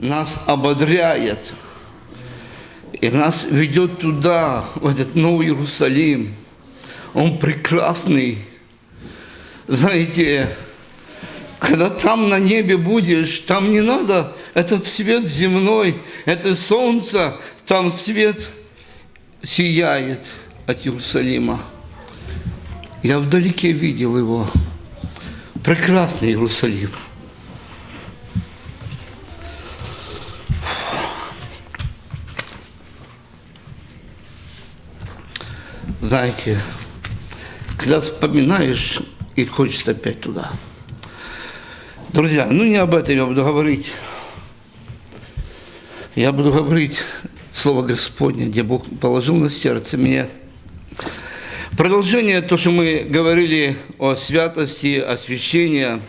нас ободряет и нас ведет туда, в этот Новый Иерусалим. Он прекрасный. Знаете, когда там на небе будешь, там не надо этот свет земной, это солнце, там свет сияет от Иерусалима. Я вдалеке видел его. Прекрасный Иерусалим. Знаете, когда вспоминаешь, и хочется опять туда. Друзья, ну не об этом я буду говорить. Я буду говорить Слово Господне, где Бог положил на сердце мне. Продолжение, то, что мы говорили о святости, освящении,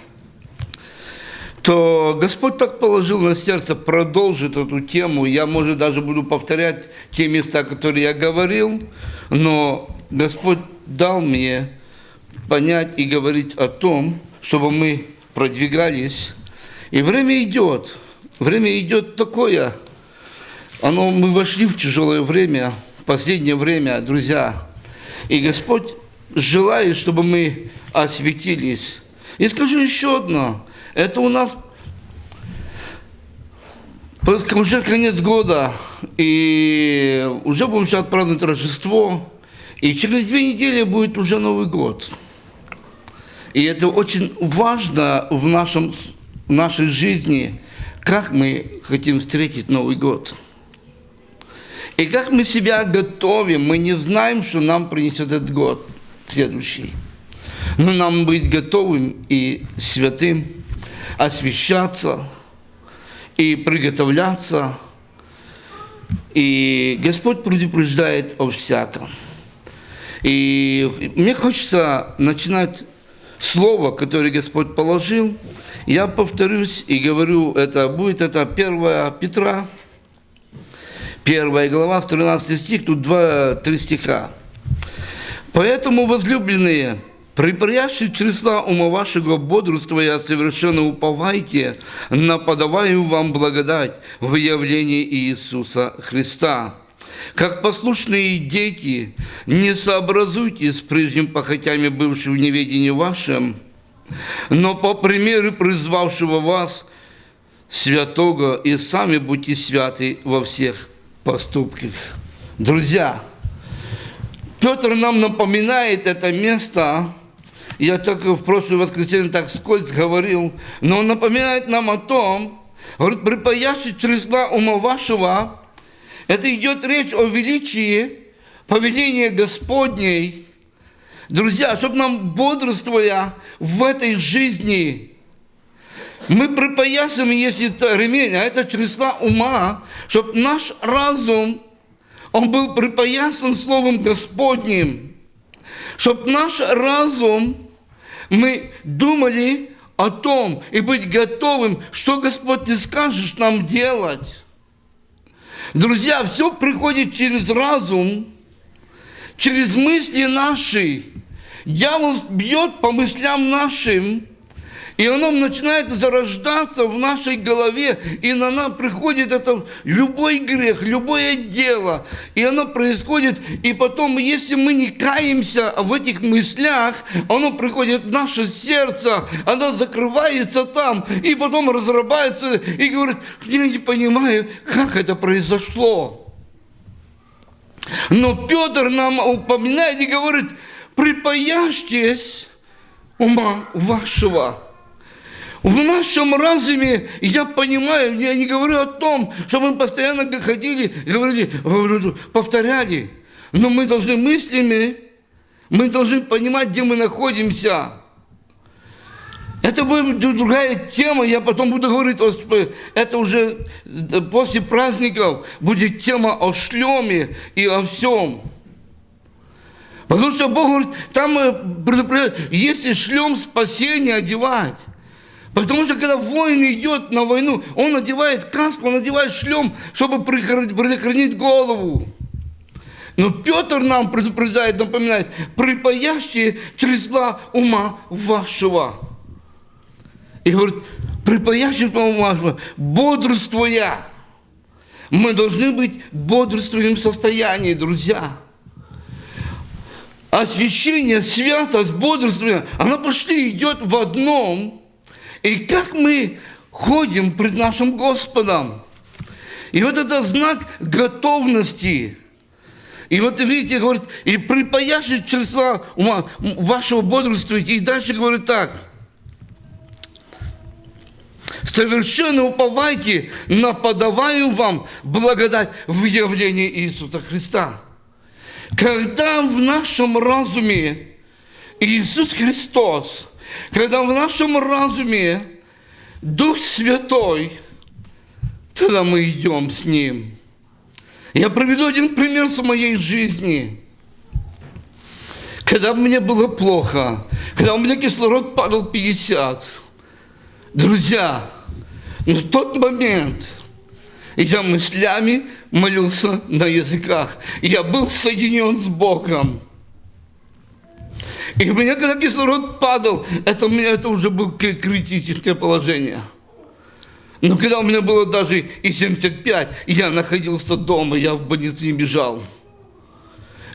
то Господь так положил на сердце продолжить эту тему. Я, может, даже буду повторять те места, которые я говорил, но Господь дал мне понять и говорить о том, чтобы мы продвигались. И время идет. Время идет такое. Оно, мы вошли в тяжелое время, последнее время, друзья. И Господь желает, чтобы мы осветились. И скажу еще одно. Это у нас уже конец года, и уже будем сейчас праздновать Рождество, и через две недели будет уже Новый год. И это очень важно в, нашем, в нашей жизни, как мы хотим встретить Новый год. И как мы себя готовим, мы не знаем, что нам принесет этот год следующий. Но нам быть готовым и святым, освещаться и приготовляться. И Господь предупреждает о всяком. И мне хочется начинать слово, которое Господь положил. Я повторюсь и говорю, это будет это 1 Петра, первая глава, 13 стих, тут два-три стиха. «Поэтому, возлюбленные, припрящие чресла ума вашего бодрствуя, совершенно уповайте на подаваемую вам благодать в явлении Иисуса Христа» Как послушные дети, не сообразуйтесь с прежним похотями, бывшим в неведении вашем, но по примеру призвавшего вас святого, и сами будьте святы во всех поступках. Друзья, Петр нам напоминает это место, я так в прошлое воскресенье так скользко говорил, но он напоминает нам о том, говорит, припаяши чресла ума вашего, это идет речь о величии повеления Господней. Друзья, чтобы нам бодрствуя в этой жизни, мы припоясываем, если это ремень, а это чресла ума, чтобы наш разум, он был припоясан Словом Господним, чтобы наш разум, мы думали о том и быть готовым, что Господь ты скажешь нам делать. Друзья, все приходит через разум, через мысли наши. Дьявол бьет по мыслям нашим, и оно начинает зарождаться в нашей голове, и на нас приходит это любой грех, любое дело, и оно происходит, и потом, если мы не каемся в этих мыслях, оно приходит в наше сердце, оно закрывается там, и потом разрабатывается, и говорит, я не понимаю, как это произошло. Но Петр нам упоминает и говорит, припаяшьтесь ума вашего. В нашем разуме, я понимаю, я не говорю о том, что мы постоянно ходили, говорили, повторяли, но мы должны мыслями, мы должны понимать, где мы находимся. Это будет другая тема, я потом буду говорить, это уже после праздников будет тема о шлеме и о всем. Потому что Бог говорит, там предупреждает, если шлем спасения одевать, Потому что когда воин идет на войну, он надевает каску, он надевает шлем, чтобы предохранить голову. Но Петр нам предупреждает, напоминает, припаящие чресла ума вашего. И говорит, припаящего вашего, бодрствуя. Мы должны быть в бодрствующем состоянии, друзья. Освящение, святость, бодрствование, оно почти идет в одном. И как мы ходим пред нашим Господом. И вот это знак готовности. И вот видите, говорит, и припаяши числа ума вашего бодрствуйте. И дальше говорит так. Совершенно уповайте на подаваю вам благодать в явлении Иисуса Христа. Когда в нашем разуме Иисус Христос, когда в нашем разуме Дух Святой, тогда мы идем с Ним. Я приведу один пример с моей жизни. Когда мне было плохо, когда у меня кислород падал 50, друзья, в тот момент я мыслями молился на языках. Я был соединен с Богом. И у меня, когда кислород падал, это у меня это уже было критическое положение. Но когда у меня было даже и 75, я находился дома, я в больнице не бежал.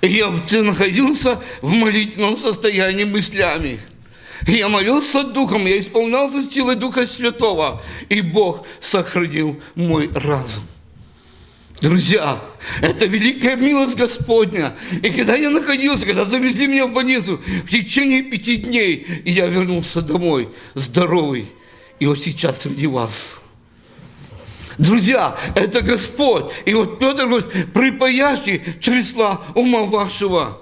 И я находился в молитвенном состоянии мыслями. И я молился Духом, я исполнялся силой Духа Святого, и Бог сохранил мой разум. Друзья, это великая милость Господня. И когда я находился, когда завезли меня в больницу, в течение пяти дней, и я вернулся домой здоровый. И вот сейчас среди вас. Друзья, это Господь. И вот Петр говорит, припаящий чресла ума вашего.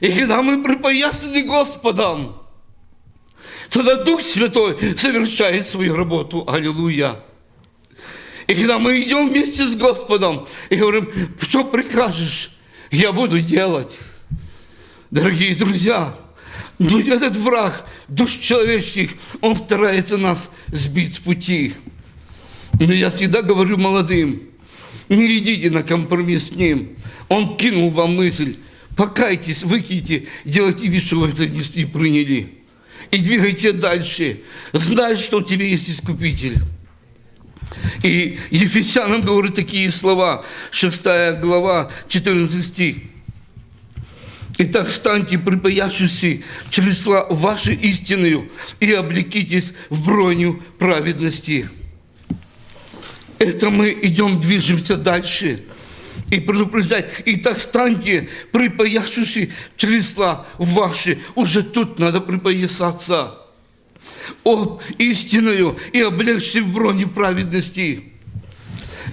И когда мы припоясаны Господом, тогда Дух Святой совершает свою работу. Аллилуйя. И когда мы идем вместе с Господом и говорим, что прикажешь, я буду делать. Дорогие друзья, но этот враг, душ человеческих, он старается нас сбить с пути. Но я всегда говорю молодым, не идите на компромисс с ним. Он кинул вам мысль, покайтесь, выкиньте, делайте вид, что вы это не приняли. И двигайте дальше. Знай, что у тебя есть Искупитель. И Ефесянам говорит такие слова, 6 глава, 14 стих. Итак, станьте припаяшися чресла вашей истиною и облекитесь в броню праведности. Это мы идем, движемся дальше. И предупреждать, и так станьте припаяшися чресла ваши. Уже тут надо припоясаться об истинную и облегши в броне праведности.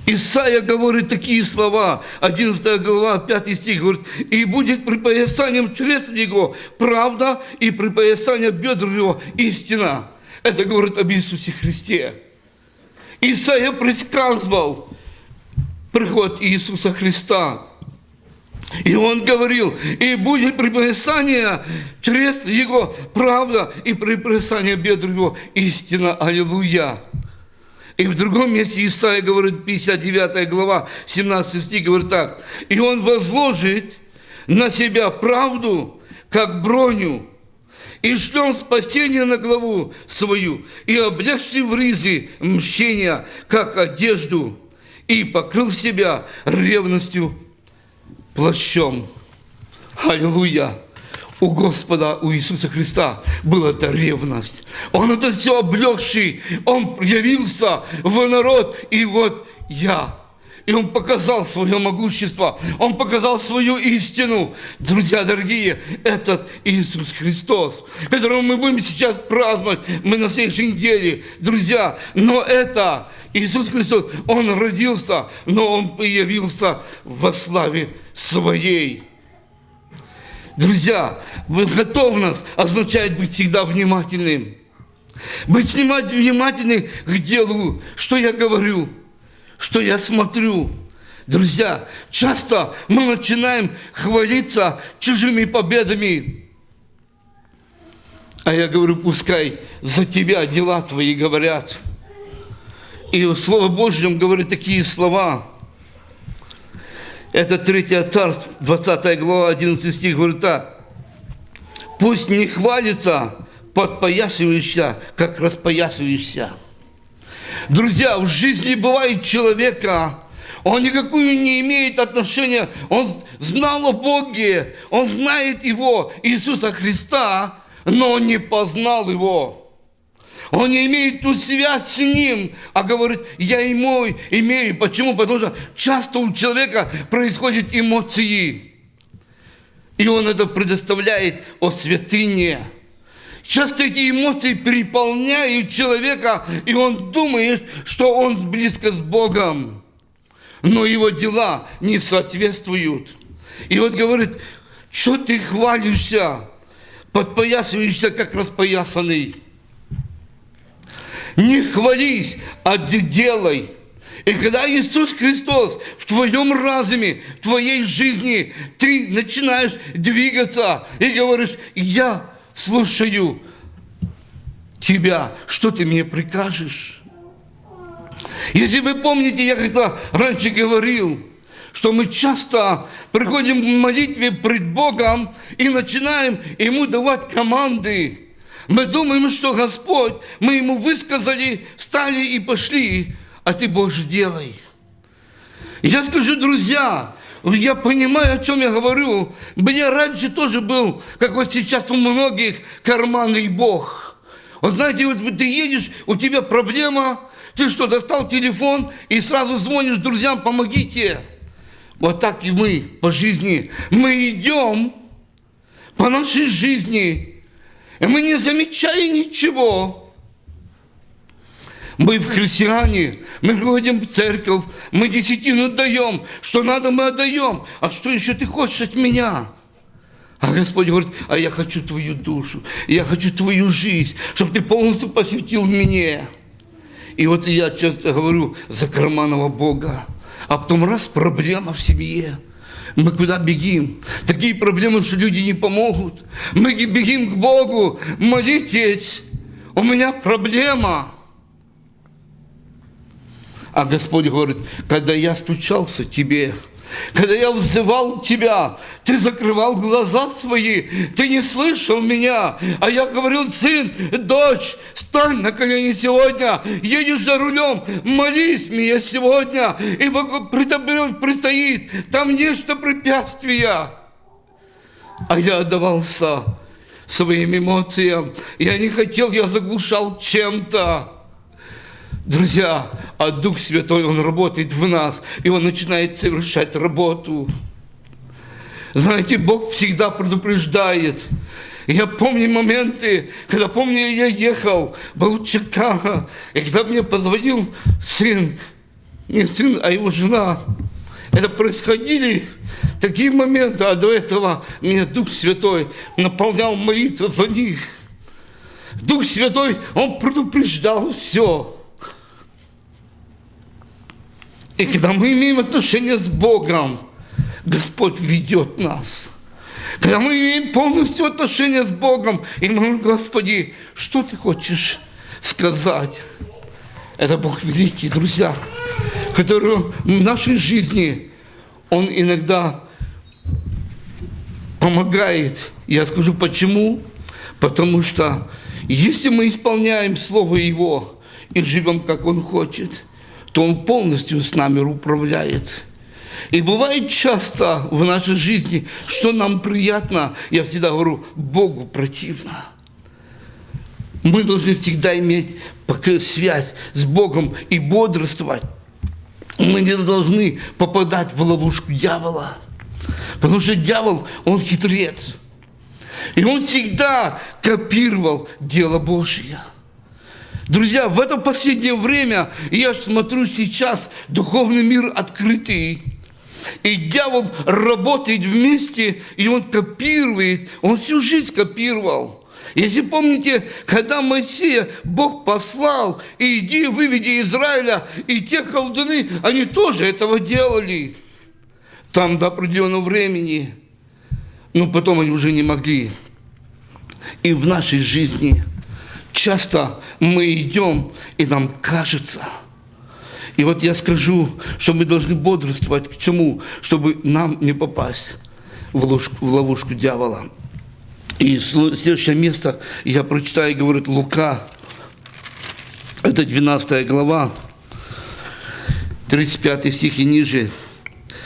Исайя говорит такие слова, 11 глава, 5 стих, говорит, «И будет припоясанием чресл его правда, и припоясание бедр его истина». Это говорит об Иисусе Христе. Исайя предсказывал приход Иисуса Христа. И он говорил, и будет приписание через его правда и приписание бедр его истина. Аллилуйя. И в другом месте Исаия говорит, 59 глава, 17 стих, говорит так. И он возложит на себя правду, как броню, и шлем спасение на главу свою, и облегши в ризы мщения, как одежду, и покрыл себя ревностью плащом. Аллилуйя! У Господа, у Иисуса Христа была эта ревность. Он это все облегший, Он явился в народ, и вот я. И Он показал свое могущество, Он показал свою истину. Друзья дорогие, этот Иисус Христос, которого мы будем сейчас праздновать, мы на следующей неделе, друзья, но это Иисус Христос, Он родился, но Он появился во славе Своей. Друзья, готовность означает быть всегда внимательным. Быть внимательным к делу, что я говорю, что я смотрю. Друзья, часто мы начинаем хвалиться чужими победами. А я говорю, пускай за тебя дела твои говорят. И Слово Божьем говорит такие слова. Это 3 царство, 20 глава, 11 стих, говорит так. Пусть не хвалится подпоясывающийся, как распоясывающийся. Друзья, в жизни бывает человека, он никакую не имеет отношения, он знал о Боге, он знает Его, Иисуса Христа, но он не познал Его. Он не имеет ту связь с Ним, а говорит, я ему имею. Почему? Потому что часто у человека происходят эмоции. И он это предоставляет о святыне. Часто эти эмоции переполняют человека, и он думает, что он близко с Богом. Но его дела не соответствуют. И вот говорит, что ты хвалишься, подпоясываешься, как распоясанный. Не хвались, а делай. И когда Иисус Христос в твоем разуме, в твоей жизни, ты начинаешь двигаться и говоришь, я слушаю тебя, что ты мне прикажешь? Если вы помните, я когда раньше говорил, что мы часто приходим в молитве пред Богом и начинаем Ему давать команды. Мы думаем, что Господь, мы Ему высказали, стали и пошли, а Ты, Боже, делай. Я скажу, друзья, я понимаю, о чем я говорю. Мне раньше тоже был, как вот сейчас у многих, карманный Бог. Вот знаете, вот ты едешь, у тебя проблема, ты что, достал телефон и сразу звонишь друзьям, помогите. Вот так и мы по жизни. Мы идем по нашей жизни, и мы не замечаем ничего. Мы в христиане, мы ходим в церковь, мы десятину даем. Что надо, мы отдаем. А что еще ты хочешь от меня? А Господь говорит, а я хочу твою душу, я хочу твою жизнь, чтобы ты полностью посвятил мне. И вот я часто говорю за карманного Бога. А потом раз проблема в семье. Мы куда бегим? Такие проблемы, что люди не помогут. Мы бегим к Богу. Молитесь. У меня проблема. А Господь говорит, когда я стучался тебе, когда я взывал тебя, ты закрывал глаза свои, ты не слышал меня. А я говорил, сын, дочь, стань на колени сегодня, едешь за рулем, молись мне сегодня, ибо предстоит там нечто препятствия. А я отдавался своим эмоциям. Я не хотел, я заглушал чем-то. Друзья, а Дух Святой, Он работает в нас, и Он начинает совершать работу. Знаете, Бог всегда предупреждает. Я помню моменты, когда, помню, я ехал, был в Чикаго, и когда мне позвонил сын, не сын, а его жена, это происходили такие моменты, а до этого меня Дух Святой наполнял молиться за них. Дух Святой, Он предупреждал все. И когда мы имеем отношение с Богом, Господь ведет нас. Когда мы имеем полностью отношение с Богом, и мы говорим, Господи, что Ты хочешь сказать? Это Бог великий, друзья, который в нашей жизни, Он иногда помогает. Я скажу почему. Потому что если мы исполняем Слово Его и живем, как Он хочет – то Он полностью с нами управляет. И бывает часто в нашей жизни, что нам приятно, я всегда говорю, Богу противно. Мы должны всегда иметь связь с Богом и бодрствовать. Мы не должны попадать в ловушку дьявола. Потому что дьявол, он хитрец. И он всегда копировал дело Божье. Друзья, в это последнее время, я смотрю сейчас, духовный мир открытый. И дьявол работает вместе, и он копирует, он всю жизнь копировал. Если помните, когда Моисея Бог послал, и иди выведи Израиля, и те колдуны, они тоже этого делали. Там до определенного времени. Но потом они уже не могли. И в нашей жизни – часто мы идем, и нам кажется. И вот я скажу, что мы должны бодрствовать к чему, чтобы нам не попасть в ловушку, в ловушку дьявола. И следующее место я прочитаю, говорит Лука, Это 12 глава, 35 стих и ниже.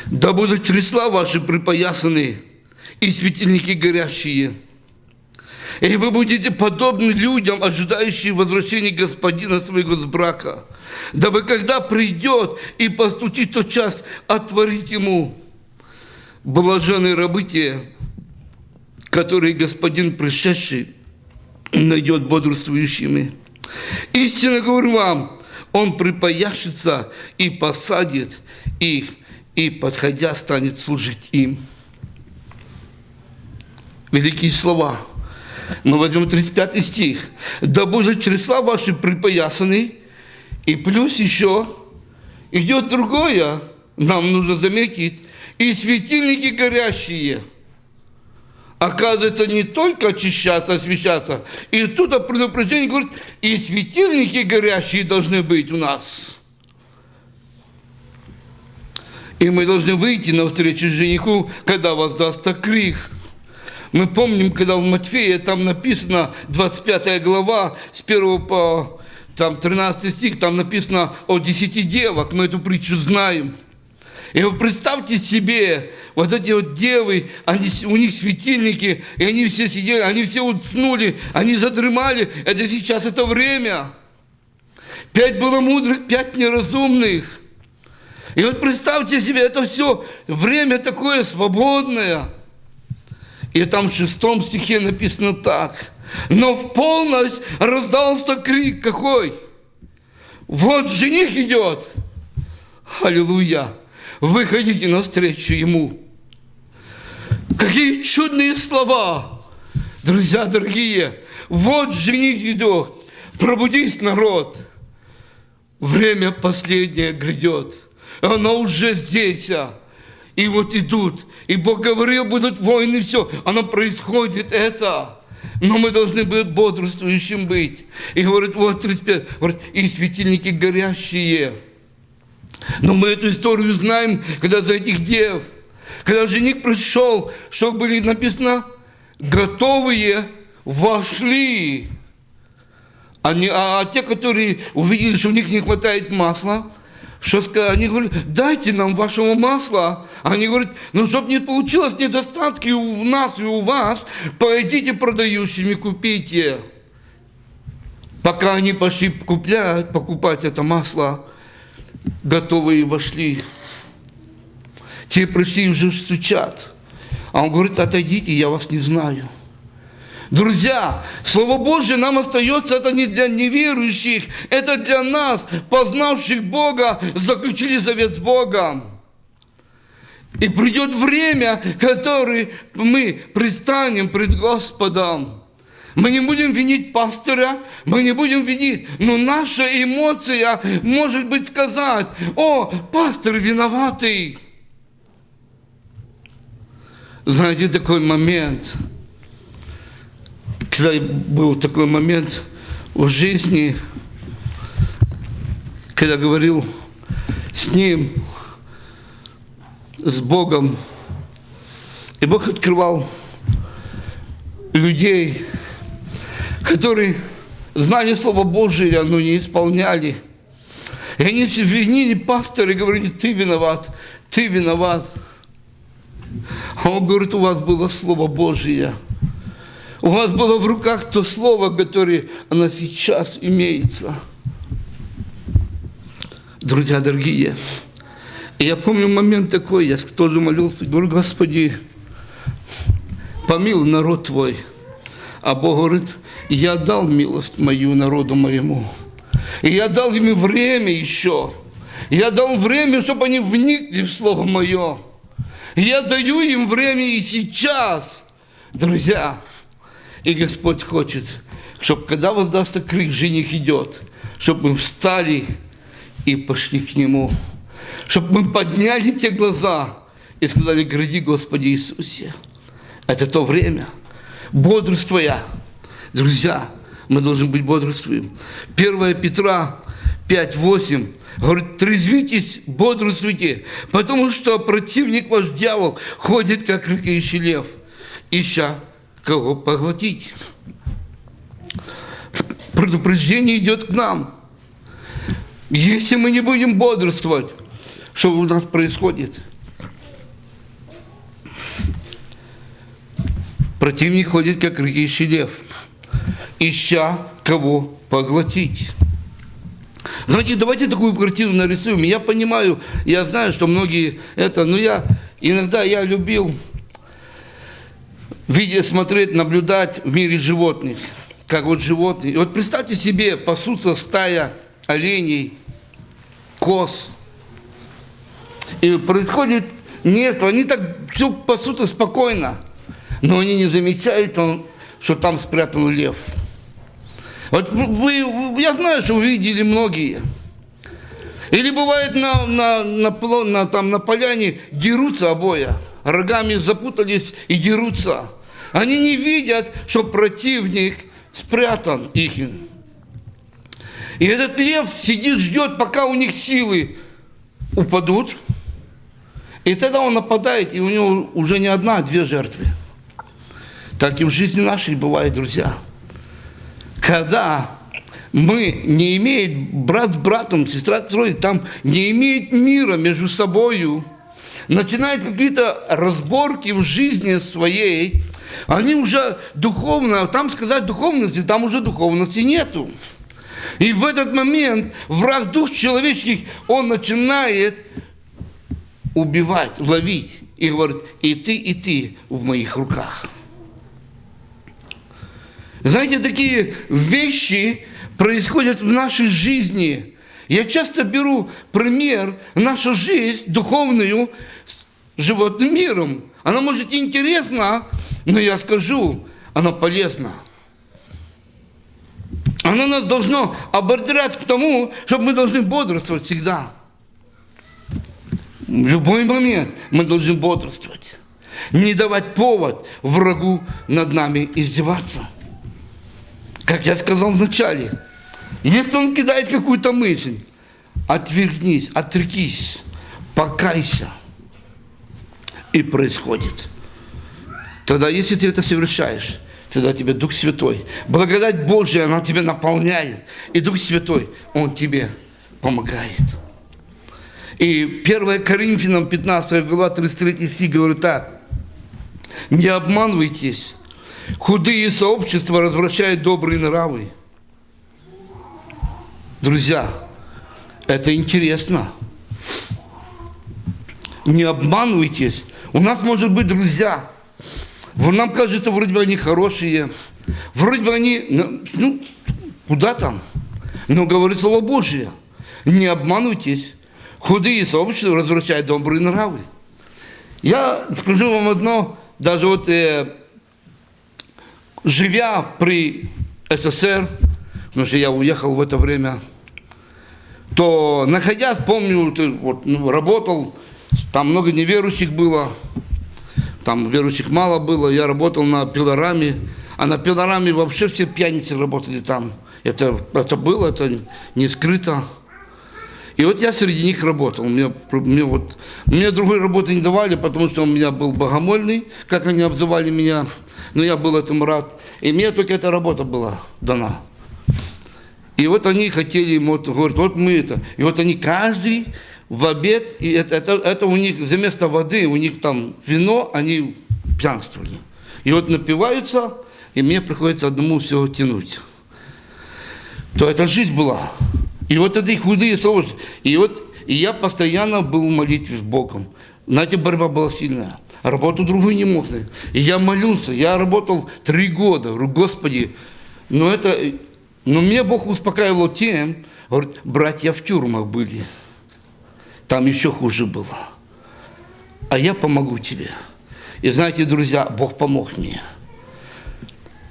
«Да будут чресла ваши припоясаны, и светильники горящие, и вы будете подобны людям, ожидающим возвращения господина своего с брака, дабы когда придет и постучит тот час, отворить ему блаженные рабы которые господин пришедший найдет бодрствующими. Истинно говорю вам, он припояшется и посадит их, и, подходя, станет служить им. Великие слова. Мы возьмем 35 стих. «Да будет чресла ваши припоясаны». И плюс еще идет другое, нам нужно заметить, и светильники горящие. Оказывается, не только очищаться, освещаться. И тут предупреждение говорит, и светильники горящие должны быть у нас. И мы должны выйти навстречу жениху, когда воздастся крик. Мы помним, когда в Матфея там написано, 25 глава, с 1 по там, 13 стих, там написано о 10 девах, мы эту притчу знаем. И вы представьте себе, вот эти вот девы, они, у них светильники, и они все сидели, они все уснули, они задремали. Это сейчас это время. Пять было мудрых, пять неразумных. И вот представьте себе, это все время такое свободное. И там в шестом стихе написано так. Но в полночь раздался крик какой? Вот жених идет. Аллилуйя выходите навстречу Ему. Какие чудные слова, друзья дорогие. Вот жених идет, пробудись, народ. Время последнее грядет. Оно уже здесь. А. И вот идут. И Бог говорил, будут войны, все. Оно происходит, это. Но мы должны быть бодрствующим быть. И говорит, вот 35, говорит, и светильники горящие – но мы эту историю знаем, когда за этих дев, когда жених пришел, что были написано, готовые вошли. Они, а, а те, которые увидели, что у них не хватает масла, что сказали, они говорят, дайте нам вашего масла. Они говорят, ну, чтобы не получилось недостатки у нас и у вас, пойдите продающими, купите. Пока они пошли куплять, покупать это масло, готовые вошли. Те пришли уже стучат. А он говорит, отойдите, я вас не знаю. Друзья, Слово Божье нам остается, это не для неверующих, это для нас, познавших Бога, заключили завет с Богом. И придет время, которое мы предстанем пред Господом. Мы не будем винить пастора, мы не будем винить, но наша эмоция может быть сказать, о, пастор виноватый. Знаете, такой момент, когда был такой момент в жизни, когда говорил с ним, с Богом, и Бог открывал людей, которые знали Слово Божие, но не исполняли. И они винили пастора и говорили, ты виноват, ты виноват. А он говорит, у вас было Слово Божие. У вас было в руках то Слово, которое оно сейчас имеется. Друзья дорогие, я помню момент такой, я тоже молился, говорю, Господи, помилуй народ Твой. А Бог говорит, я дал милость мою народу моему. И я дал им время еще. Я дал время, чтобы они вникли в Слово Мое. Я даю им время и сейчас, друзья. И Господь хочет, чтобы когда воздастся крик «Жених идет», чтобы мы встали и пошли к Нему. Чтобы мы подняли те глаза и сказали «Гради, Господи Иисусе». Это то время, бодрствуя, Друзья, мы должны быть бодрствуем. 1 Петра 5.8 говорит, трезвитесь, бодрствуйте, потому что противник ваш дьявол ходит, как рыкающий лев, ища кого поглотить. Предупреждение идет к нам. Если мы не будем бодрствовать, что у нас происходит? Противник ходит, как рыкающий лев, ища кого поглотить. Знаете, давайте такую картину нарисуем. Я понимаю, я знаю, что многие это, но я иногда я любил видя, смотреть, наблюдать в мире животных, как вот животные. вот представьте себе, пасутся стая оленей, коз, и происходит нет, они так все пасутся спокойно, но они не замечают, что там спрятан лев. Вот вы, я знаю, что вы видели многие. Или бывает на, на, на, на, там, на поляне дерутся обоя, рогами запутались и дерутся. Они не видят, что противник спрятан их. И этот лев сидит, ждет, пока у них силы упадут. И тогда он нападает, и у него уже не одна, а две жертвы. Так и в жизни нашей бывает, друзья. Когда мы не имеем, брат с братом, сестра с сестрой, там не имеет мира между собою, начинают какие-то разборки в жизни своей, они уже духовно, там сказать духовности, там уже духовности нету. И в этот момент враг дух человеческих, он начинает убивать, ловить. И говорит, и ты, и ты в моих руках. Знаете, такие вещи происходят в нашей жизни. Я часто беру пример, нашу жизнь духовную с животным миром. Она может интересна, но я скажу, она полезна. Она нас должно ободрять к тому, чтобы мы должны бодрствовать всегда. В любой момент мы должны бодрствовать. Не давать повод врагу над нами издеваться. Как я сказал вначале, если он кидает какую-то мысль, отвергнись, отрекись, покайся – и происходит. Тогда, если ты это совершаешь, тогда тебе Дух Святой, благодать Божия, она тебя наполняет, и Дух Святой, Он тебе помогает. И 1 Коринфянам 15 глава 33 стих говорит так. Не обманывайтесь, худые сообщества развращают добрые нравы. Друзья, это интересно. Не обманывайтесь, у нас может быть друзья. Нам кажется, вроде бы они хорошие, вроде бы они, ну, ну, куда там? Но говорит Слово Божие. Не обманывайтесь. Худые сообщества развращают добрые нравы. Я скажу вам одно, даже вот э, живя при СССР, потому что я уехал в это время, то находясь, помню, вот, ну, работал там много неверующих было, там верующих мало было. Я работал на пилораме, а на пилораме вообще все пьяницы работали там. Это, это было, это не скрыто. И вот я среди них работал. Мне, мне, вот, мне другой работы не давали, потому что у меня был богомольный, как они обзывали меня. Но я был этому рад. И мне только эта работа была дана. И вот они хотели, вот, говорят, вот мы это. И вот они каждый в обед, и это, это, это у них вместо воды, у них там вино, они пьянствовали. И вот напиваются, и мне приходится одному все тянуть. То это жизнь была. И вот эти худые соусы. И вот и я постоянно был в молитве с Богом. Знаете, борьба была сильная. Работу другую не мог. И я молился. Я работал три года. Говорю, Господи, но это... Но меня Бог успокаивал тем, говорит, братья в тюрьмах были. Там еще хуже было. А я помогу тебе. И знаете, друзья, Бог помог мне.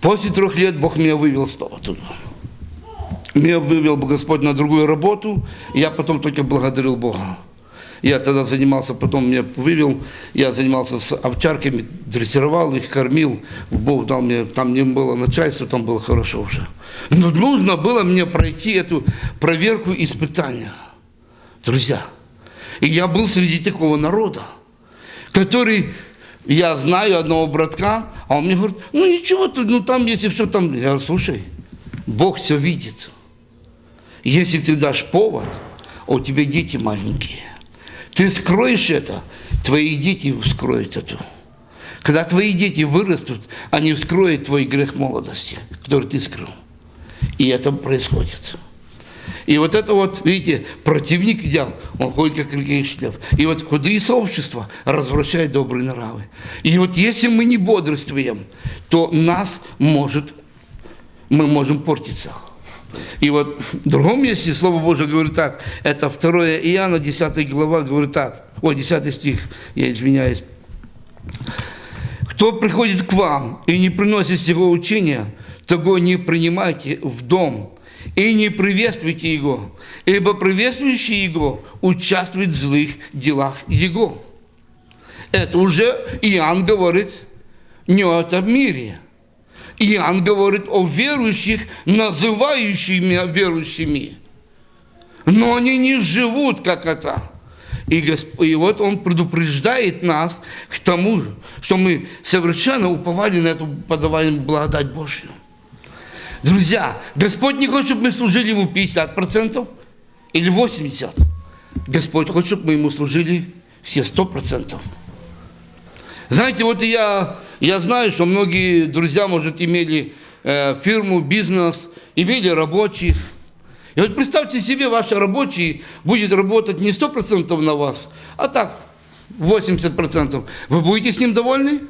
После трех лет Бог меня вывел снова туда. Меня вывел Господь на другую работу, и я потом только благодарил Бога. Я тогда занимался, потом меня вывел, я занимался с овчарками, дрессировал их, кормил. Бог дал мне, там не было начальства, там было хорошо уже. Но нужно было мне пройти эту проверку испытания. Друзья, и я был среди такого народа, который, я знаю одного братка, а он мне говорит, ну ничего, ну там, если все там, я говорю, слушай, Бог все видит. Если ты дашь повод, а у тебя дети маленькие, ты скроешь это, твои дети вскроют это. Когда твои дети вырастут, они вскроют твой грех молодости, который ты скрыл. И это происходит. И вот это вот, видите, противник дел, он ходит как лев. И вот худые сообщества развращают добрые нравы. И вот если мы не бодрствуем, то нас может, мы можем портиться. И вот в другом месте Слово Божие говорит так, это 2 Иоанна, 10 глава, говорит так, ой, 10 стих, я извиняюсь. Кто приходит к вам и не приносит его учения, того не принимайте в дом и не приветствуйте его, ибо приветствующий его участвует в злых делах его. Это уже Иоанн говорит не о этом мире. Иоанн говорит о верующих, называющими верующими. Но они не живут, как это. И, Госп... и вот Он предупреждает нас к тому, что мы совершенно уповали на эту подаваемую благодать Божью. Друзья, Господь не хочет, чтобы мы служили Ему 50% или 80%. Господь хочет, чтобы мы Ему служили все 100%. Знаете, вот я, я знаю, что многие друзья, может, имели э, фирму, бизнес, имели рабочих. И вот представьте себе, ваш рабочий будет работать не 100% на вас, а так, 80%. Вы будете с ним довольны?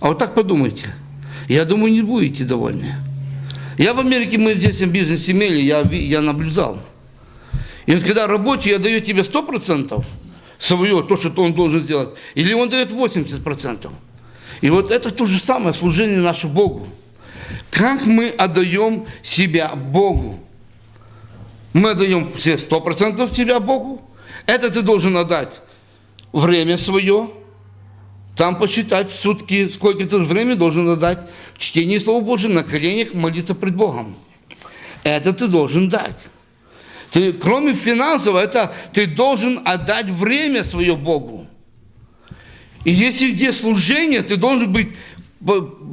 А вот так подумайте – я думаю, не будете довольны. Я в Америке, мы здесь бизнес имели, я, я наблюдал. И вот когда рабочий, я даю тебе 100% свое, то, что он должен сделать, или он дает 80%. И вот это то же самое служение наше Богу. Как мы отдаем себя Богу? Мы отдаем все 100% себя Богу. Это ты должен отдать время свое, там посчитать сутки, сколько ты времени должен дать чтение Слова Божьего, на коленях молиться пред Богом. Это ты должен дать. Ты, кроме финансового, это ты должен отдать время свое Богу. И если где служение, ты должен быть,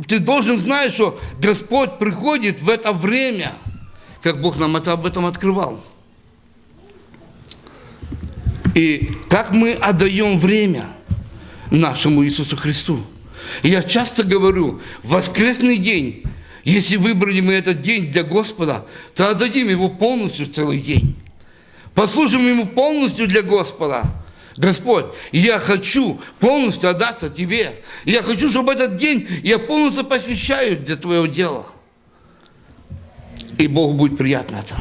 ты должен знать, что Господь приходит в это время, как Бог нам это об этом открывал. И как мы отдаем время – нашему Иисусу Христу. И я часто говорю, воскресный день, если выбрали мы этот день для Господа, то отдадим его полностью целый день. Послужим ему полностью для Господа. Господь, я хочу полностью отдаться Тебе. Я хочу, чтобы этот день я полностью посвящаю для Твоего дела. И Богу будет приятно это.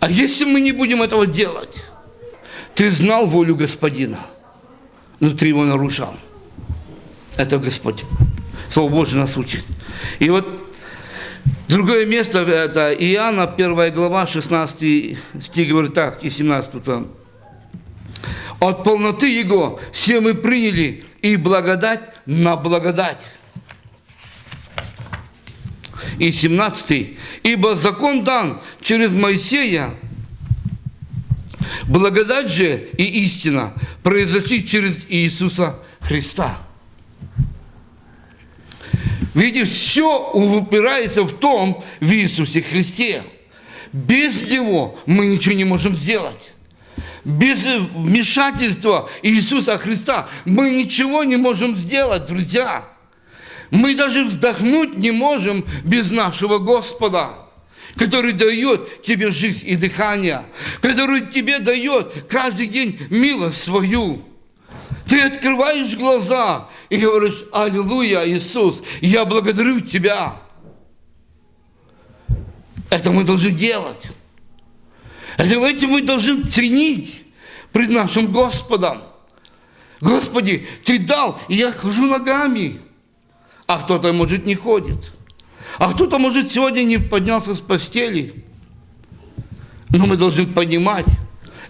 А если мы не будем этого делать, ты знал волю Господина – внутри его нарушал. Это Господь. Слово Божье нас учит. И вот другое место, это Иоанна, 1 глава, 16 стих, говорит так, и 17 там. От полноты Его все мы приняли и благодать на благодать. И 17. Ибо закон дан через Моисея, Благодать же и истина произошли через Иисуса Христа. Видите, все упирается в том, в Иисусе Христе. Без Него мы ничего не можем сделать. Без вмешательства Иисуса Христа мы ничего не можем сделать, друзья. Мы даже вздохнуть не можем без нашего Господа который дает тебе жизнь и дыхание, который тебе дает каждый день милость свою. Ты открываешь глаза и говоришь, Аллилуйя, Иисус, я благодарю Тебя. Это мы должны делать. Это мы должны ценить пред нашим Господом. Господи, Ты дал, и я хожу ногами, а кто-то, может, не ходит. А кто-то, может, сегодня не поднялся с постели. Но мы должны понимать,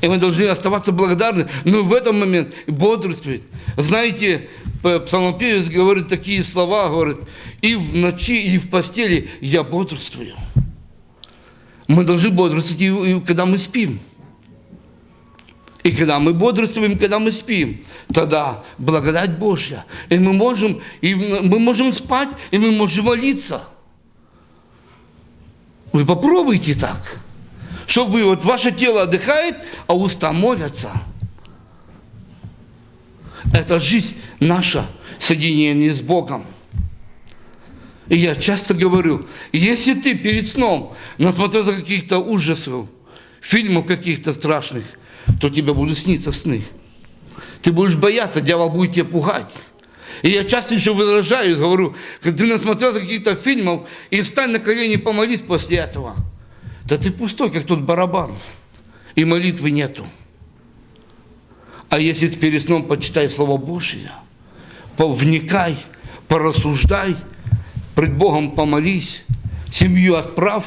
и мы должны оставаться благодарны. Но в этом момент бодрствовать. Знаете, псалмопевец говорит такие слова, говорит, и в ночи, и в постели я бодрствую. Мы должны бодрствовать, и когда мы спим. И когда мы бодрствуем, когда мы спим, тогда благодать Божья. И мы можем, и мы можем спать, и мы можем молиться. Вы попробуйте так, чтобы вы, вот ваше тело отдыхает, а уста молятся. Это жизнь наша, соединение с Богом. И я часто говорю, если ты перед сном насмотрелся каких-то ужасов, фильмов каких-то страшных, то тебе будут сниться сны. Ты будешь бояться, дьявол будет тебя пугать. И я часто еще выражаюсь, говорю, ты насмотрелся каких-то фильмов, и встань на колени и помолись после этого. Да ты пустой, как тот барабан, и молитвы нету. А если ты перед сном почитай Слово Божие, вникай, порассуждай – пред Богом помолись, семью отправь,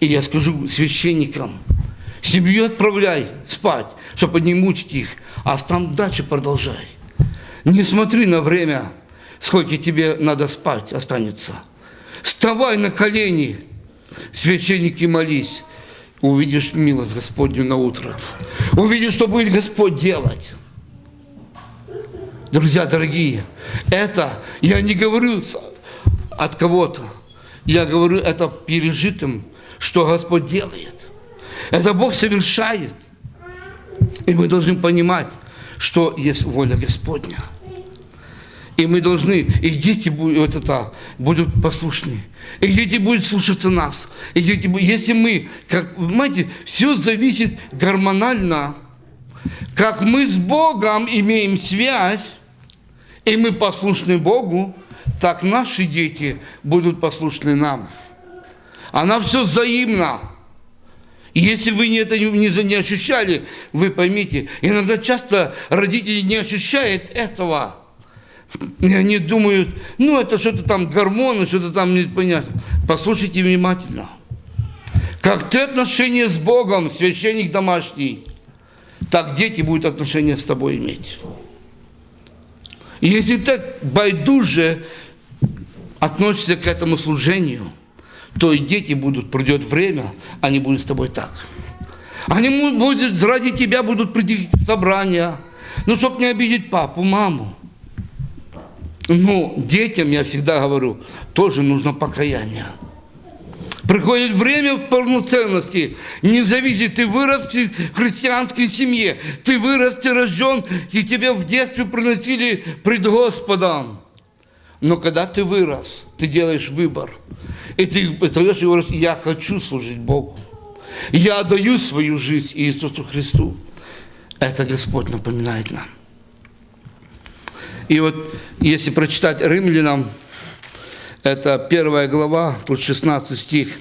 и я скажу священникам, семью отправляй спать, чтобы не мучить их, а там дальше продолжай. Не смотри на время, сколько тебе надо спать останется. Вставай на колени, священники молись, увидишь милость Господню на утро. Увидишь, что будет Господь делать. Друзья дорогие, это я не говорю от кого-то. Я говорю это пережитым, что Господь делает. Это Бог совершает. И мы должны понимать, что есть воля Господня. И мы должны, и дети будут, это, будут послушны. И дети будут слушаться нас. И дети, если мы, как, понимаете, все зависит гормонально. Как мы с Богом имеем связь, и мы послушны Богу, так наши дети будут послушны нам. Она все взаимно. Если вы это не, не ощущали, вы поймите, иногда часто родители не ощущают этого. И они думают, ну это что-то там гормоны, что-то там непонятно. Послушайте внимательно. Как ты отношения с Богом, священник домашний, так дети будут отношения с тобой иметь. И если так байдуже относишься к этому служению, то и дети будут, придет время, они будут с тобой так. Они будут, ради тебя будут прийти собрания, ну, чтобы не обидеть папу, маму. Ну, детям, я всегда говорю, тоже нужно покаяние. Приходит время в полноценности. Не зависит, ты вырос в христианской семье, ты вырос, ты рожден, и тебя в детстве приносили пред Господом. Но когда ты вырос, ты делаешь выбор. И ты и говоришь, я хочу служить Богу. Я отдаю свою жизнь Иисусу Христу. Это Господь напоминает нам. И вот если прочитать римлянам, это первая глава, тут 16 стих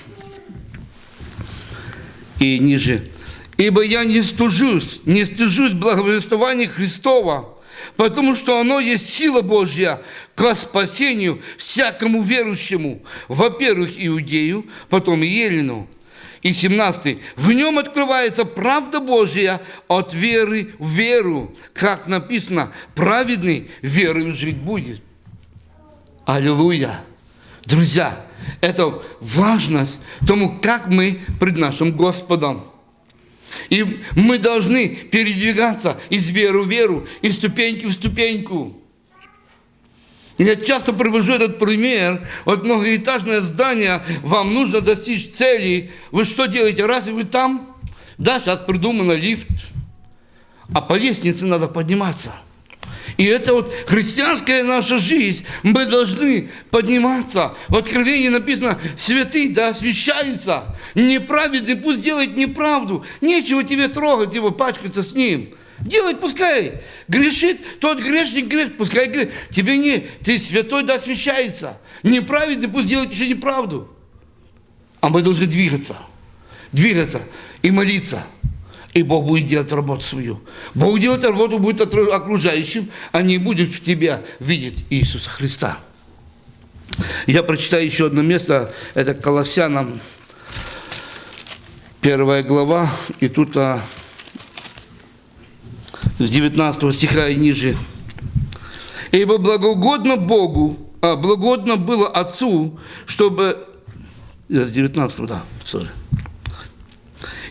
и ниже. «Ибо я не стужусь, не стыжусь благовествования Христова, потому что оно есть сила Божья к спасению всякому верующему, во-первых, иудею, потом елену. И 17. В нем открывается правда Божья от веры в веру. Как написано, праведный верою жить будет. Аллилуйя! Друзья, это важность тому, как мы пред нашим Господом. И мы должны передвигаться из веры в веру, из ступеньки в ступеньку. Я часто привожу этот пример. Вот многоэтажное здание, вам нужно достичь цели. Вы что делаете? Разве вы там? Да, сейчас придумано лифт. А по лестнице надо подниматься. И это вот христианская наша жизнь. Мы должны подниматься. В Откровении написано, святый да освящается. Неправедный пусть делает неправду. Нечего тебе трогать его, пачкаться с ним. Делать пускай. Грешит, тот грешник грешит, пускай грешит. Тебе не, ты святой да освящается. Неправедный пусть делает еще неправду. А мы должны двигаться. Двигаться и молиться. И Бог будет делать работу свою. Бог делает работу будет окружающим, а не будет в тебя видеть Иисуса Христа. Я прочитаю еще одно место, это Колоссянам, первая глава, и тут а, с 19 стиха и ниже. «Ибо благоугодно Богу, а благоугодно было Отцу, чтобы...» С 19, да, sorry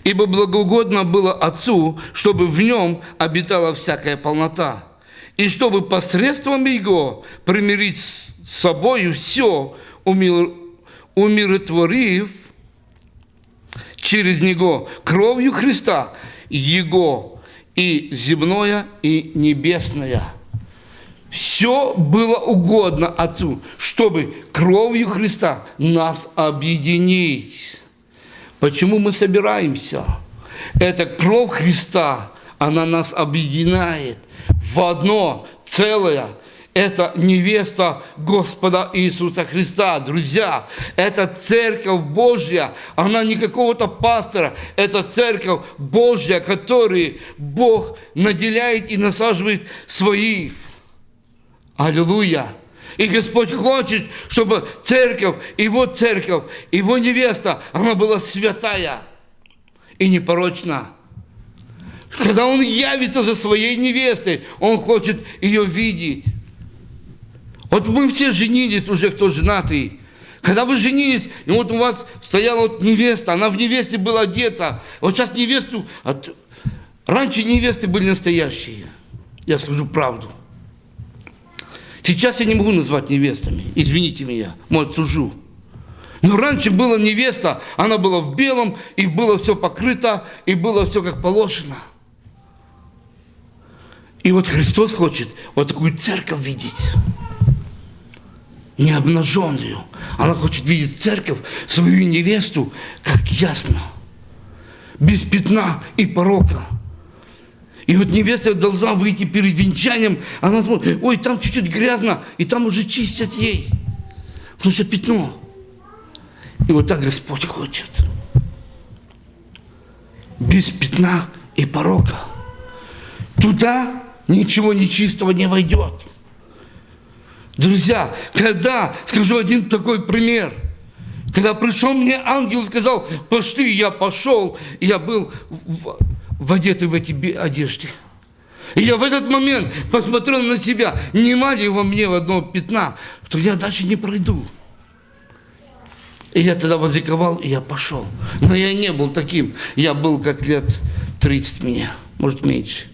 ибо благоугодно было Отцу, чтобы в нем обитала всякая полнота, и чтобы посредством Его примирить с собою все, умир, умиротворив через Него кровью Христа, Его и земное, и небесное. Все было угодно Отцу, чтобы кровью Христа нас объединить. Почему мы собираемся? Это кровь Христа, она нас объединяет в одно целое – это невеста Господа Иисуса Христа. Друзья, это церковь Божья, она не какого-то пастора, это церковь Божья, которую Бог наделяет и насаживает своих. Аллилуйя! И Господь хочет, чтобы церковь, его церковь, его невеста, она была святая и непорочна. Когда Он явится за своей невестой, Он хочет ее видеть. Вот мы все женились уже, кто женатый. Когда вы женились, и вот у вас стояла вот невеста, она в невесте была одета. Вот сейчас невесту... Раньше невесты были настоящие. Я скажу правду. Сейчас я не могу назвать невестами. Извините меня, может, сужу. Но раньше была невеста, она была в белом, и было все покрыто, и было все как положено. И вот Христос хочет вот такую церковь видеть не обнаженную. Она хочет видеть церковь, свою невесту, как ясно, без пятна и порока. И вот невеста должна выйти перед венчанием, она смотрит, ой, там чуть-чуть грязно, и там уже чистят ей, потому что пятно. И вот так Господь хочет. Без пятна и порока. Туда ничего нечистого не войдет. Друзья, когда, скажу один такой пример, когда пришел мне ангел и сказал, пошли, я пошел, я был в, в одетый в эти одежды. И я в этот момент посмотрел на себя, нема ли во мне в одно пятна, то я дальше не пройду. И я тогда возликовал, и я пошел. Но я не был таким. Я был как лет 30 мне, может меньше.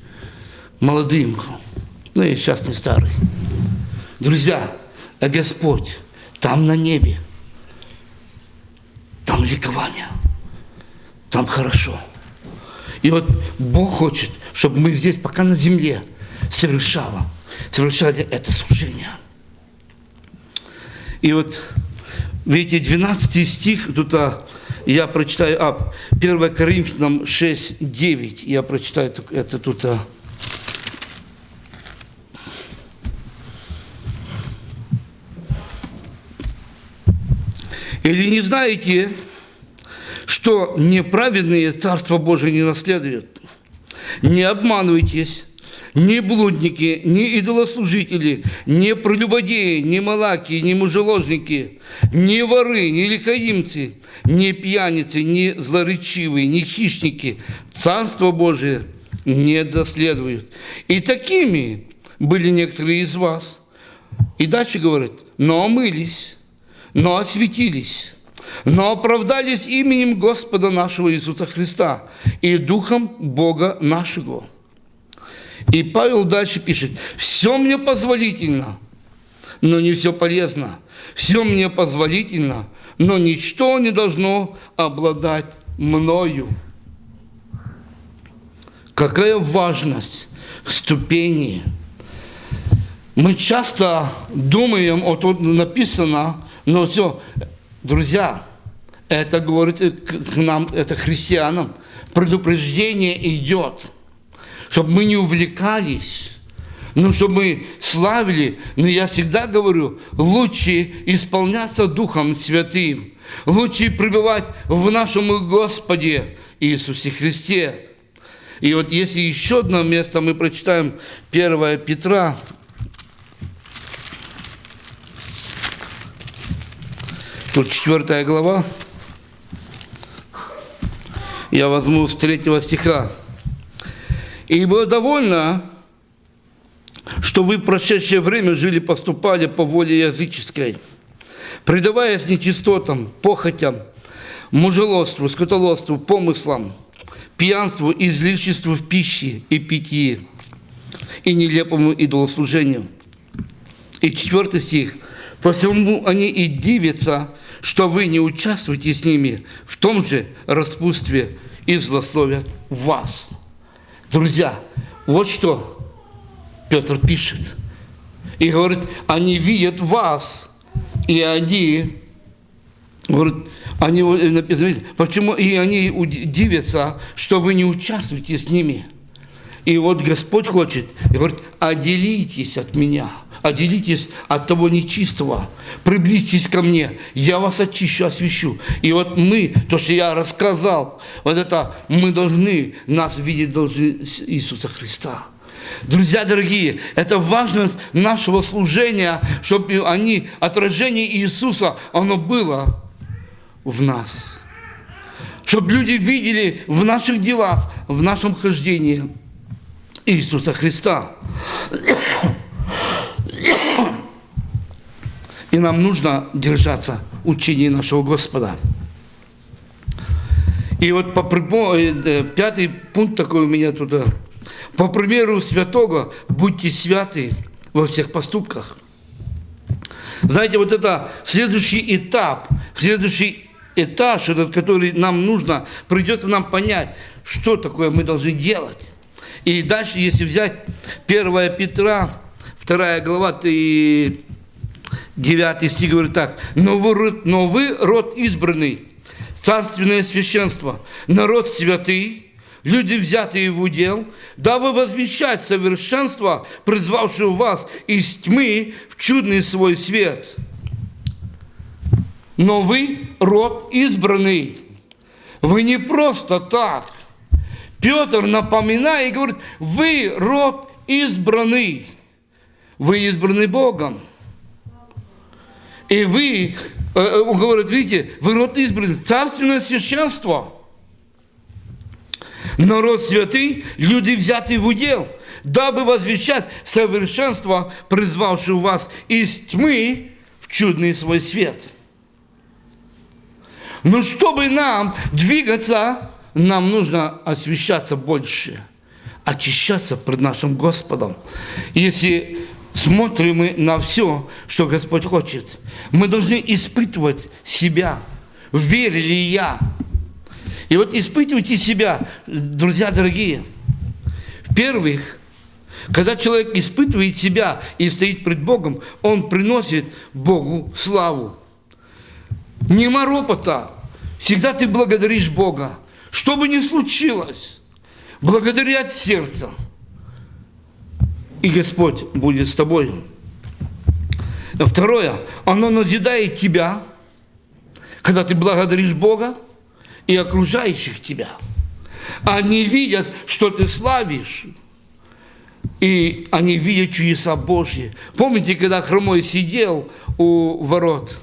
Молодым был. Ну, я сейчас не старый. Друзья, а Господь там на небе, там ликование, там хорошо. И вот Бог хочет, чтобы мы здесь, пока на земле, совершали, совершали это служение. И вот, видите, 12 стих, тут а, я прочитаю, а, 1 Коринфянам 6, 9, я прочитаю это тут, а, Или не знаете, что неправедные Царство Божие не наследуют? Не обманывайтесь, ни блудники, ни идолослужители, ни прелюбодеи, ни малаки, ни мужеложники, ни воры, ни лихаимцы, ни пьяницы, ни злоречивые, ни хищники Царство Божие не доследуют. И такими были некоторые из вас. И дальше говорит, но омылись, но осветились, но оправдались именем Господа нашего Иисуса Христа и Духом Бога нашего. И Павел дальше пишет, все мне позволительно, но не все полезно. Все мне позволительно, но ничто не должно обладать мною. Какая важность ступени. Мы часто думаем, вот тут написано, но все, друзья, это говорит к нам, это христианам, предупреждение идет, чтобы мы не увлекались, ну, чтобы мы славили, но я всегда говорю, лучше исполняться Духом Святым, лучше пребывать в нашем Господе Иисусе Христе. И вот если еще одно место мы прочитаем 1 Петра, Тут четвертая глава. Я возьму с третьего стиха. «И было довольно, что вы в прошедшее время жили, поступали по воле языческой, предаваясь нечистотам, похотям, мужелоству, скотолоству, помыслам, пьянству, излишеству в пище и питье, и нелепому идолослужению». И четвертый стих. «По всему они и дивятся, что вы не участвуете с ними в том же распутстве и злословят вас. Друзья, вот что Петр пишет. И говорит, они видят вас, и они, говорит, они написано, почему и они удивятся, что вы не участвуете с ними. И вот Господь хочет, и говорит, отделитесь от меня, отделитесь от того нечистого, приблизьтесь ко мне, я вас очищу, освящу. И вот мы, то, что я рассказал, вот это мы должны, нас видеть должны Иисуса Христа. Друзья дорогие, это важность нашего служения, чтобы они, отражение Иисуса, оно было в нас. Чтобы люди видели в наших делах, в нашем хождении Иисуса Христа. И нам нужно держаться учения нашего Господа. И вот по, э, пятый пункт такой у меня туда. По примеру святого, будьте святы во всех поступках. Знаете, вот это следующий этап, следующий этаж, этот, который нам нужно, придется нам понять, что такое мы должны делать. И дальше, если взять 1 Петра, 2 глава, и 9 стих говорит так. «Но вы, но вы род избранный, царственное священство, народ святый, люди, взятые в удел, дабы возвещать совершенство, призвавшего вас из тьмы в чудный свой свет. Но вы род избранный. Вы не просто так. Петр напоминает и говорит, вы род избранный. Вы избраны Богом. И вы, э, э, он говорит, видите, вы род избранный, царственное священство – народ святый, люди взятые в удел, дабы возвещать совершенство, призвавшего вас из тьмы в чудный свой свет. Но чтобы нам двигаться, нам нужно освещаться больше, очищаться пред нашим Господом. Если смотрим мы на все, что Господь хочет, мы должны испытывать себя, верю ли я, и вот испытывайте себя, друзья дорогие. В-первых, когда человек испытывает себя и стоит пред Богом, он приносит Богу славу. Нема ропота. Всегда ты благодаришь Бога. Что бы ни случилось, благодари от сердца. И Господь будет с тобой. Второе, оно назидает тебя, когда ты благодаришь Бога, и окружающих тебя. Они видят, что ты славишь, и они видят чудеса Божьи. Помните, когда хромой сидел у ворот,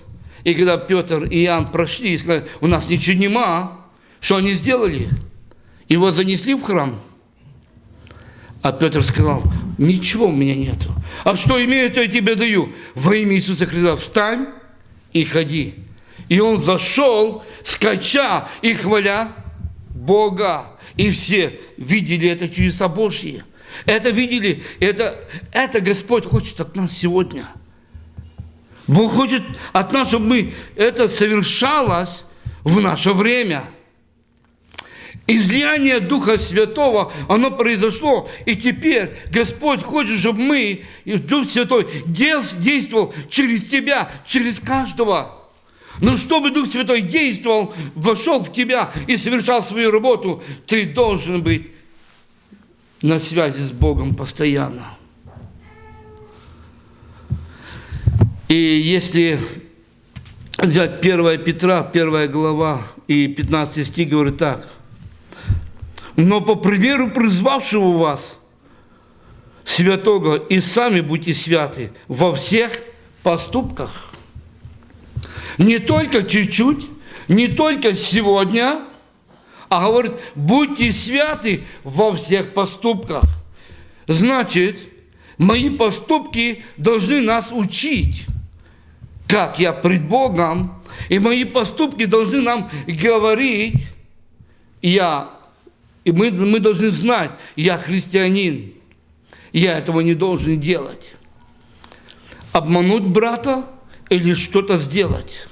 и когда Петр и Иоанн прошли и сказали, у нас ничего нема, что они сделали? Его занесли в храм. А Петр сказал, ничего у меня нету. А что имею, то я тебе даю. Во имя Иисуса Христа встань и ходи. И он зашел, скача и хваля Бога. И все видели это чудеса Божьи. Это видели, это, это Господь хочет от нас сегодня. Бог хочет от нас, чтобы мы это совершалось в наше время. Излияние Духа Святого, оно произошло, и теперь Господь хочет, чтобы мы, Дух Святой действовал через тебя, через каждого. Но чтобы Дух Святой действовал, вошел в тебя и совершал свою работу, ты должен быть на связи с Богом постоянно. И если взять 1 Петра, 1 глава и 15 стих говорит так. «Но по примеру призвавшего вас, святого, и сами будьте святы во всех поступках» Не только чуть-чуть, не только сегодня, а говорит, будьте святы во всех поступках. Значит, мои поступки должны нас учить, как я пред Богом, и мои поступки должны нам говорить, я, и мы, мы должны знать, я христианин, я этого не должен делать. Обмануть брата – или что-то сделать.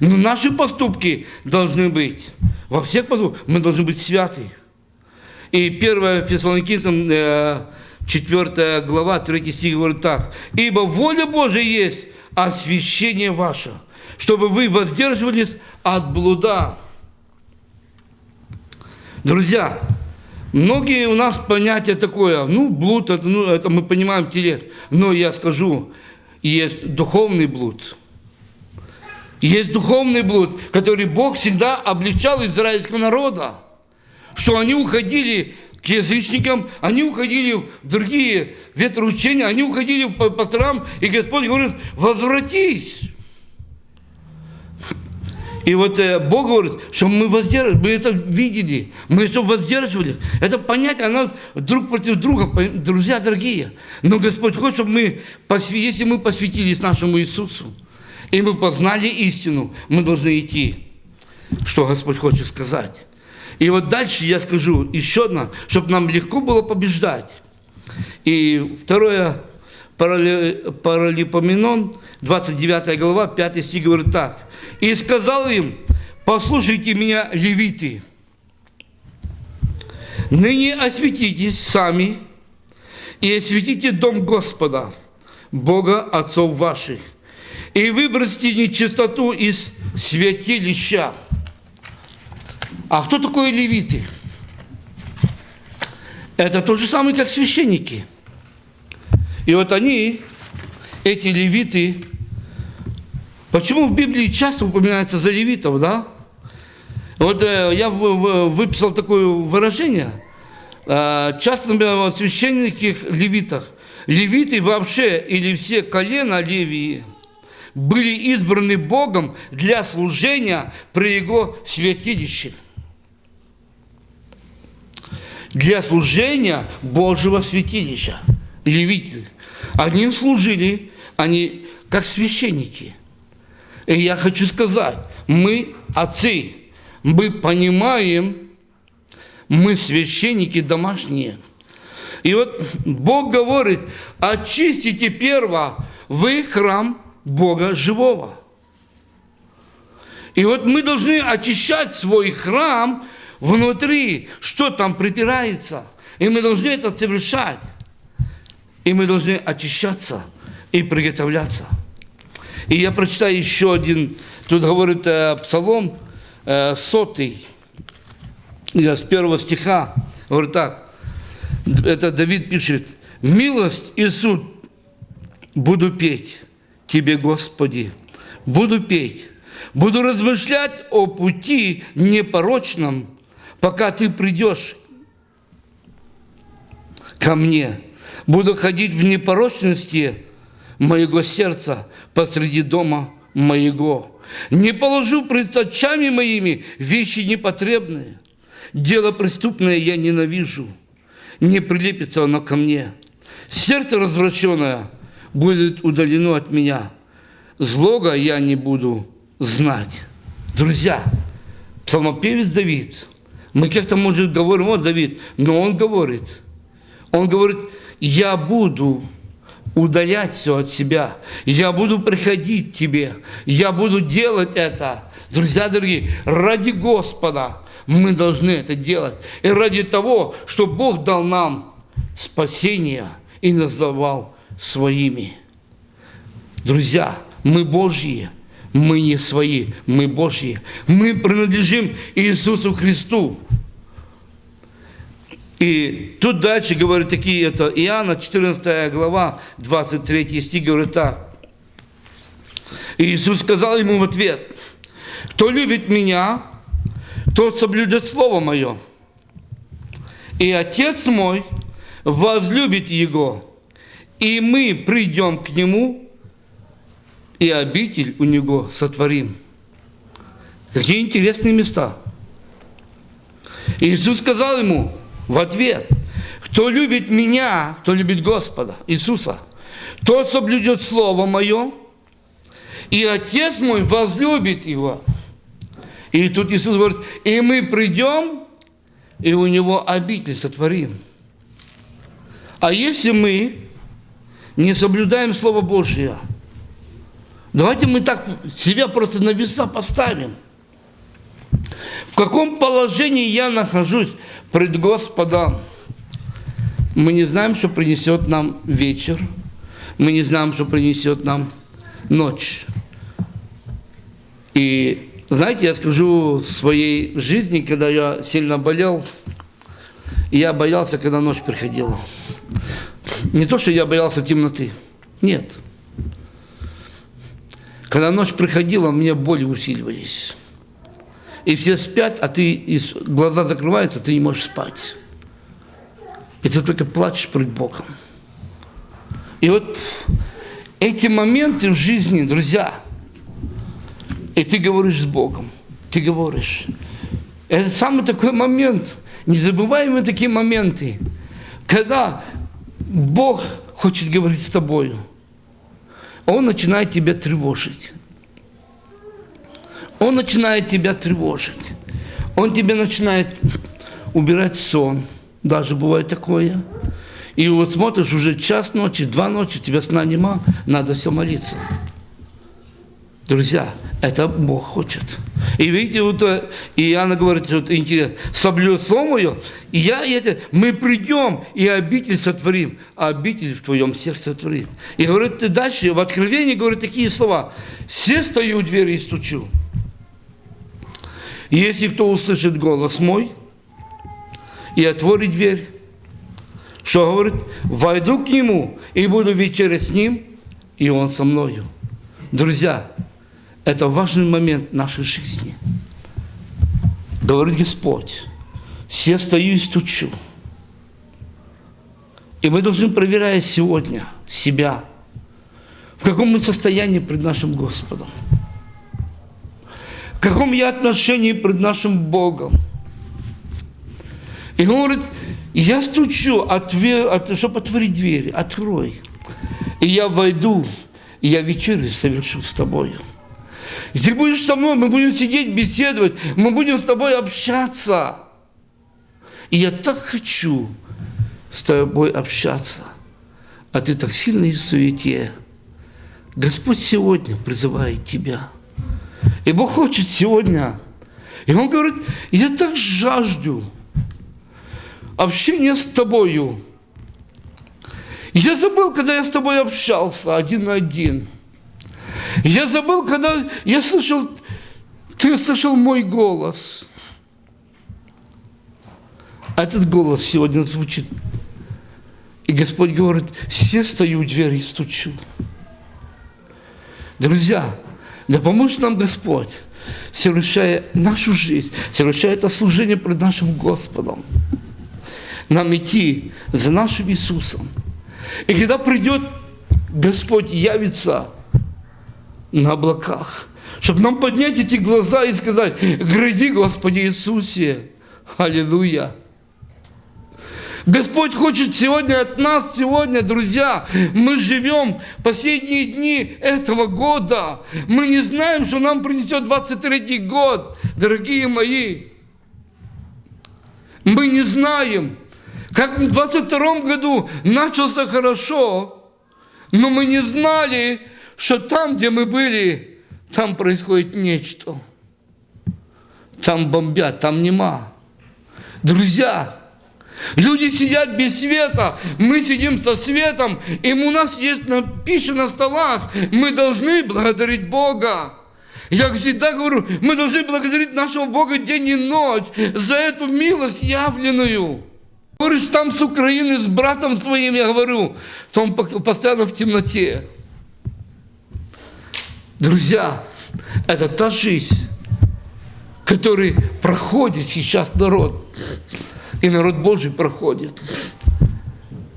Но наши поступки должны быть, во всех поступках мы должны быть святы. И 1 Фессалоникийцам, 4 э, глава, 3 стих говорит так. «Ибо воля Божия есть освящение ваше, чтобы вы воздерживались от блуда». Друзья, многие у нас понятие такое, ну, блуд, это, ну, это мы понимаем телес. Но я скажу, есть духовный блуд. Есть духовный блуд, который Бог всегда обличал израильского народа что они уходили к язычникам, они уходили в другие ветроучения, они уходили по пасторам, и Господь говорит, возвратись. И вот э, Бог говорит, что мы воздерживали, мы это видели, мы все воздерживали. Это понятие, оно друг против друга, друзья дорогие. Но Господь хочет, чтобы мы, если мы посвятились нашему Иисусу, и мы познали истину, мы должны идти, что Господь хочет сказать. И вот дальше я скажу еще одно, чтобы нам легко было побеждать. И второе, Паралипоменон, 29 глава, 5 стих говорит так. «И сказал им, послушайте меня, левиты, ныне осветитесь сами и осветите дом Господа, Бога отцов ваших, и выбросьте нечистоту из святилища». А кто такое левиты? Это то же самое, как священники. И вот они, эти левиты, почему в Библии часто упоминается за левитов, да? Вот э, я выписал такое выражение. Э, часто, например, в священниках левитах. Левиты вообще или все колена Левии были избраны Богом для служения при Его святилище для служения Божьего святилища. Левиты. Они служили, они как священники. И я хочу сказать, мы отцы, мы понимаем, мы священники домашние. И вот Бог говорит, очистите перво вы храм Бога живого. И вот мы должны очищать свой храм внутри, что там припирается. И мы должны это совершать. И мы должны очищаться и приготовляться. И я прочитаю еще один, тут говорит э, Псалом э, сотый, с первого стиха, говорит так, это Давид пишет, «Милость и суд буду петь Тебе, Господи, буду петь, буду размышлять о пути непорочном, пока ты придешь ко мне. Буду ходить в непорочности моего сердца посреди дома моего. Не положу пред очами моими вещи непотребные. Дело преступное я ненавижу. Не прилепится оно ко мне. Сердце развращенное будет удалено от меня. Злога я не буду знать. Друзья, псалмопевец Давид – мы как-то, может, говорим, вот Давид, но он говорит, он говорит, я буду удалять все от себя, я буду приходить к тебе, я буду делать это. Друзья дорогие, ради Господа мы должны это делать. И ради того, что Бог дал нам спасение и называл своими. Друзья, мы Божьи, мы не свои, мы Божьи. Мы принадлежим Иисусу Христу. И тут дальше говорит такие, это Иоанна, 14 глава, 23 стих, говорит так. И Иисус сказал ему в ответ, кто любит меня, тот соблюдет Слово Мое. И Отец мой возлюбит Его, и мы придем к Нему и обитель у него сотворим. Какие интересные места. И Иисус сказал ему в ответ, кто любит меня, кто любит Господа, Иисуса, тот соблюдет Слово Мое, и Отец мой возлюбит его. И тут Иисус говорит, и мы придем, и у него обитель сотворим. А если мы не соблюдаем Слово Божье, Давайте мы так себя просто на веса поставим. В каком положении я нахожусь пред Господом? Мы не знаем, что принесет нам вечер. Мы не знаем, что принесет нам ночь. И знаете, я скажу своей жизни, когда я сильно болел, я боялся, когда ночь приходила. Не то, что я боялся темноты. Нет. Когда ночь приходила, у меня боли усиливались. И все спят, а ты, и глаза закрываются, ты не можешь спать. И ты только плачешь перед Богом. И вот эти моменты в жизни, друзья, и ты говоришь с Богом, ты говоришь. Это самый такой момент, незабываемые такие моменты, когда Бог хочет говорить с тобою. Он начинает тебя тревожить. Он начинает тебя тревожить. Он тебе начинает убирать сон. Даже бывает такое. И вот смотришь, уже час ночи, два ночи, тебя сна нема, надо все молиться. Друзья, это Бог хочет. И видите, вот э, и Иоанна говорит, вот интересно, соблюд слово и я это, мы придем и обитель сотворим, а обитель в твоем сердце творит. И говорит, ты дальше, в Откровении говорит такие слова, все стою у двери и стучу. Если кто услышит голос мой и отворит дверь, что говорит? Войду к нему и буду вечерять с ним, и он со мною. Друзья, это важный момент нашей жизни. Говорит Господь, все стою и стучу. И мы должны, проверять сегодня себя, в каком мы состоянии пред нашим Господом, каком я отношении пред нашим Богом. И он говорит, я стучу, чтобы отворить двери, открой. И я войду, и я вечерю совершу с тобой. И ты будешь со мной, мы будем сидеть, беседовать, мы будем с тобой общаться. И я так хочу с тобой общаться, а ты так сильно и в суете. Господь сегодня призывает тебя. И Бог хочет сегодня. И Он говорит, я так жажду, общение с тобою. Я забыл, когда я с тобой общался один на один. Я забыл, когда я слышал, ты слышал мой голос. А этот голос сегодня звучит. И Господь говорит, все стою у двери и стучу. Друзья, да поможет нам Господь, совершая нашу жизнь, совершая это служение пред нашим Господом нам идти за нашим Иисусом. И когда придет Господь явится на облаках, чтобы нам поднять эти глаза и сказать, гради, Господи Иисусе, Аллилуйя. Господь хочет сегодня от нас, сегодня, друзья, мы живем последние дни этого года. Мы не знаем, что нам принесет 23 год, дорогие мои. Мы не знаем. Как в 22 году начался хорошо, но мы не знали, что там, где мы были, там происходит нечто. Там бомбят, там нема. Друзья, люди сидят без света, мы сидим со светом, и у нас есть пища на столах, мы должны благодарить Бога. Я всегда говорю, мы должны благодарить нашего Бога день и ночь за эту милость явленную. Говоришь, там с Украины, с братом своим, я говорю, то он постоянно в темноте. Друзья, это та жизнь, который проходит сейчас народ. И народ Божий проходит.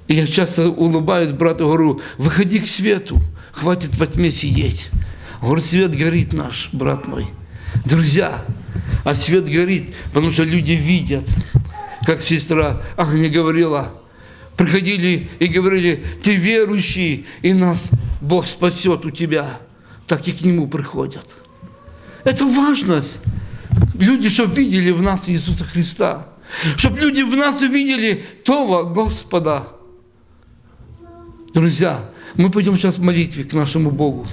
И я часто улыбаюсь брату, говорю, выходи к свету, хватит во тьме сидеть. Говорит, свет горит наш, брат мой. Друзья, а свет горит, потому что люди видят как сестра Агния говорила, приходили и говорили, ты верующий, и нас Бог спасет у тебя. Так и к Нему приходят. Это важность. Люди, чтобы видели в нас Иисуса Христа. Чтобы люди в нас увидели того Господа. Друзья, мы пойдем сейчас в молитве к нашему Богу.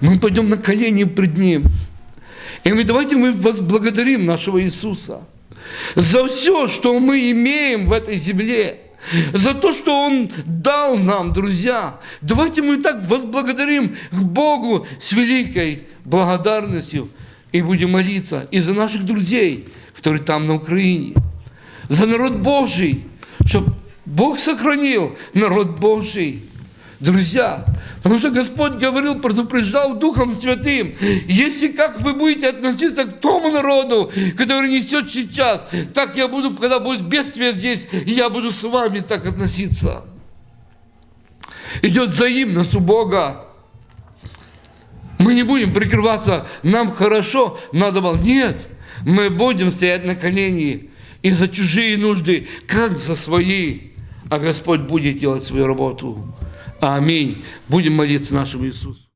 мы пойдем на колени пред Ним. И мы давайте мы возблагодарим нашего Иисуса за все, что мы имеем в этой земле, за то, что Он дал нам, друзья. Давайте мы так возблагодарим Богу с великой благодарностью и будем молиться и за наших друзей, которые там на Украине, за народ Божий, чтобы Бог сохранил народ Божий. Друзья, потому что Господь говорил, предупреждал Духом Святым, если как вы будете относиться к тому народу, который несет сейчас, так я буду, когда будет бедствие здесь, я буду с вами так относиться. Идет взаимность у Бога. Мы не будем прикрываться, нам хорошо, надо было. Нет, мы будем стоять на колени и за чужие нужды, как за свои. А Господь будет делать свою работу. Аминь. Будем молиться нашему Иисусу.